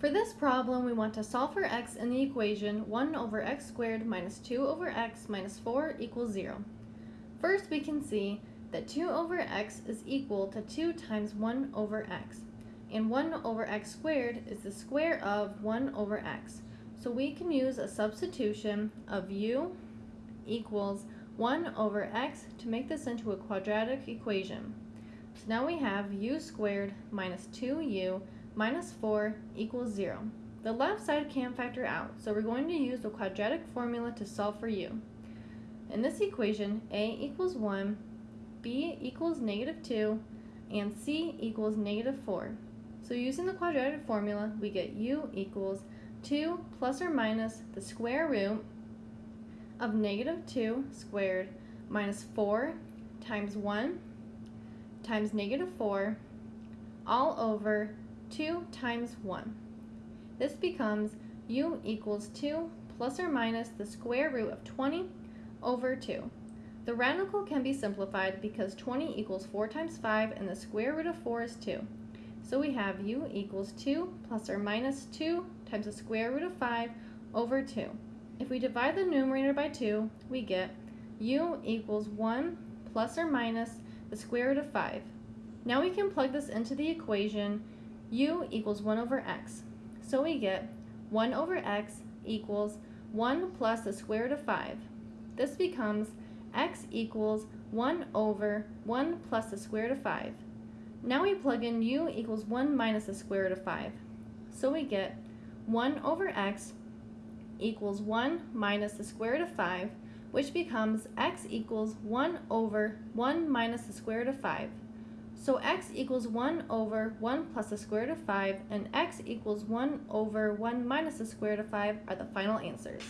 For this problem, we want to solve for x in the equation 1 over x squared minus 2 over x minus 4 equals 0. First, we can see that 2 over x is equal to 2 times 1 over x. And 1 over x squared is the square of 1 over x. So we can use a substitution of u equals 1 over x to make this into a quadratic equation. So now we have u squared minus 2u minus 4 equals 0. The left side can't factor out, so we're going to use the quadratic formula to solve for u. In this equation, a equals 1, b equals negative 2, and c equals negative 4. So using the quadratic formula, we get u equals 2 plus or minus the square root of negative 2 squared minus 4 times 1 times negative 4 all over 2 times 1. This becomes u equals 2 plus or minus the square root of 20 over 2. The radical can be simplified because 20 equals 4 times 5 and the square root of 4 is 2. So we have u equals 2 plus or minus 2 times the square root of 5 over 2. If we divide the numerator by 2, we get u equals 1 plus or minus the square root of 5. Now we can plug this into the equation u equals 1 over x. So we get 1 over x equals 1 plus the square root of 5. This becomes x equals 1 over 1 plus the square root of 5. Now we plug in u equals 1 minus the square root of 5. So we get 1 over x equals 1 minus the square root of 5, which becomes x equals 1 over 1 minus the square root of 5. So x equals 1 over 1 plus the square root of 5 and x equals 1 over 1 minus the square root of 5 are the final answers.